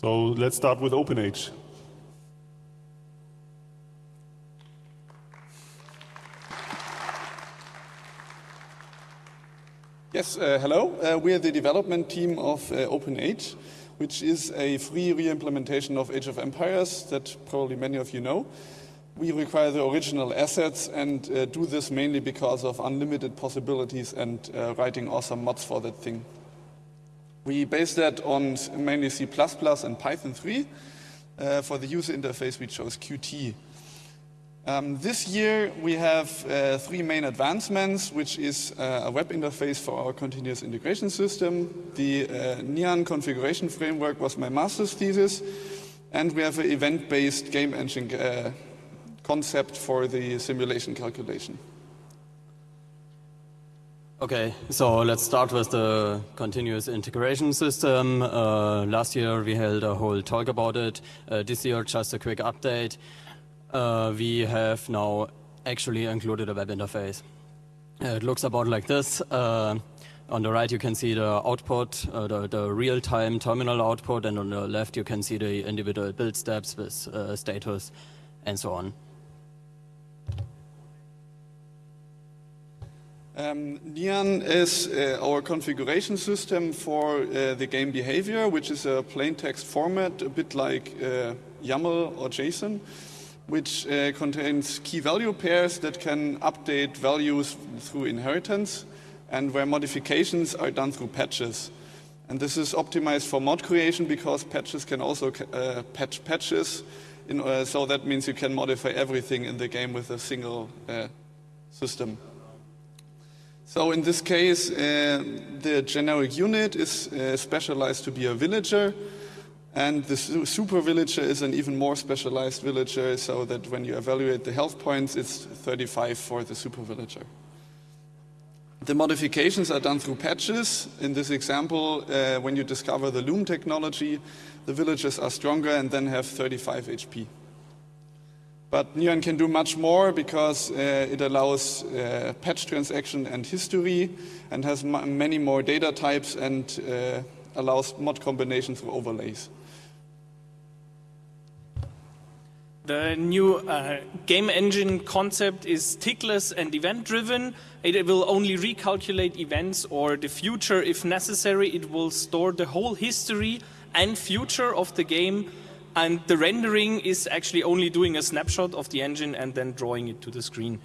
So let's start with OpenAge. Yes, uh, hello. Uh, we are the development team of uh, OpenAge, which is a free re-implementation of Age of Empires that probably many of you know. We require the original assets and uh, do this mainly because of unlimited possibilities and uh, writing awesome mods for that thing. We base that on mainly C++ and Python 3. Uh, for the user interface, we chose Qt. Um, this year we have uh, three main advancements, which is uh, a web interface for our continuous integration system. The uh, nyan configuration framework was my master's thesis, and we have an event-based game engine uh, concept for the simulation calculation. Okay, so let's start with the continuous integration system. Uh, last year we held a whole talk about it. Uh, this year just a quick update uh, we have now actually included a web interface. Uh, it looks about like this. Uh, on the right, you can see the output, uh, the, the real-time terminal output, and on the left, you can see the individual build steps with status and so on. Um, nyan is uh, our configuration system for uh, the game behavior, which is a plain text format, a bit like uh, YAML or JSON which uh, contains key value pairs that can update values through inheritance and where modifications are done through patches. And this is optimized for mod creation because patches can also uh, patch patches. In, uh, so that means you can modify everything in the game with a single system. So in this case, uh, the generic unit is uh, specialized to be a villager and the super villager is an even more specialized villager, so that when you evaluate the health points, it's 35 for the super villager. The modifications are done through patches. In this example, uh, when you discover the loom technology, the villagers are stronger and then have 35 HP. But nyan can do much more because uh, it allows uh, patch transaction and history and has many more data types and uh, allows mod combinations through overlays. The new uh, game engine concept is tickless and event driven. It will only recalculate events or the future if necessary. It will store the whole history and future of the game. And the rendering is actually only doing a snapshot of the engine and then drawing it to the screen.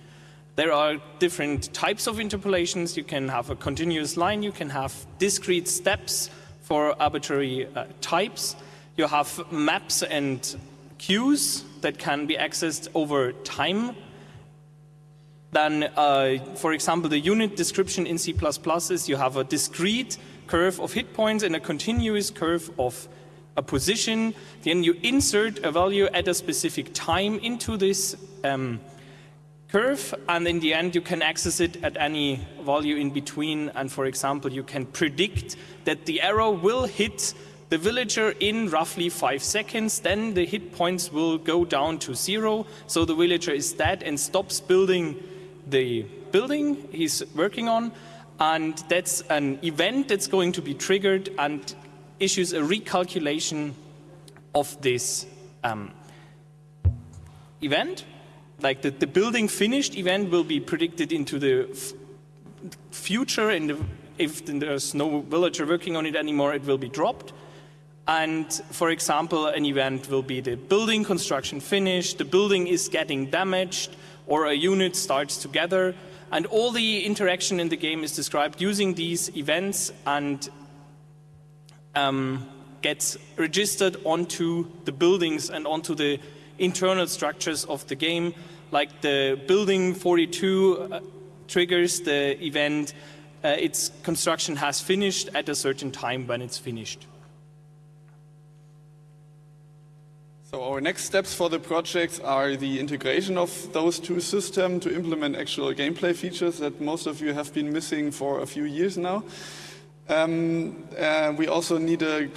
There are different types of interpolations. You can have a continuous line, you can have discrete steps for arbitrary uh, types. You have maps and queues that can be accessed over time. Then, uh, for example, the unit description in C++ is you have a discrete curve of hit points and a continuous curve of a position. Then you insert a value at a specific time into this um, curve, and in the end you can access it at any value in between. And for example, you can predict that the arrow will hit the villager in roughly five seconds, then the hit points will go down to zero, so the villager is dead and stops building the building he's working on, and that's an event that's going to be triggered and issues a recalculation of this um, event. Like the, the building finished event will be predicted into the future, and if there's no villager working on it anymore, it will be dropped. And for example, an event will be the building construction finished, the building is getting damaged, or a unit starts together. And all the interaction in the game is described using these events and um, gets registered onto the buildings and onto the internal structures of the game. Like the building 42 uh, triggers the event, uh, its construction has finished at a certain time when it's finished. So our next steps for the project are the integration of those two systems to implement actual gameplay features that most of you have been missing for a few years now. Um, uh, we also need a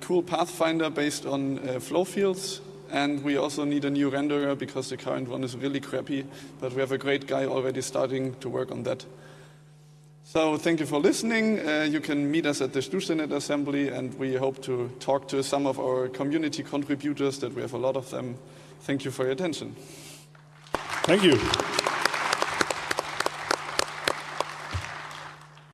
cool pathfinder based on uh, flow fields and we also need a new renderer because the current one is really crappy, but we have a great guy already starting to work on that. So thank you for listening. Uh, you can meet us at the StuStaNet Assembly, and we hope to talk to some of our community contributors. That we have a lot of them. Thank you for your attention. Thank you.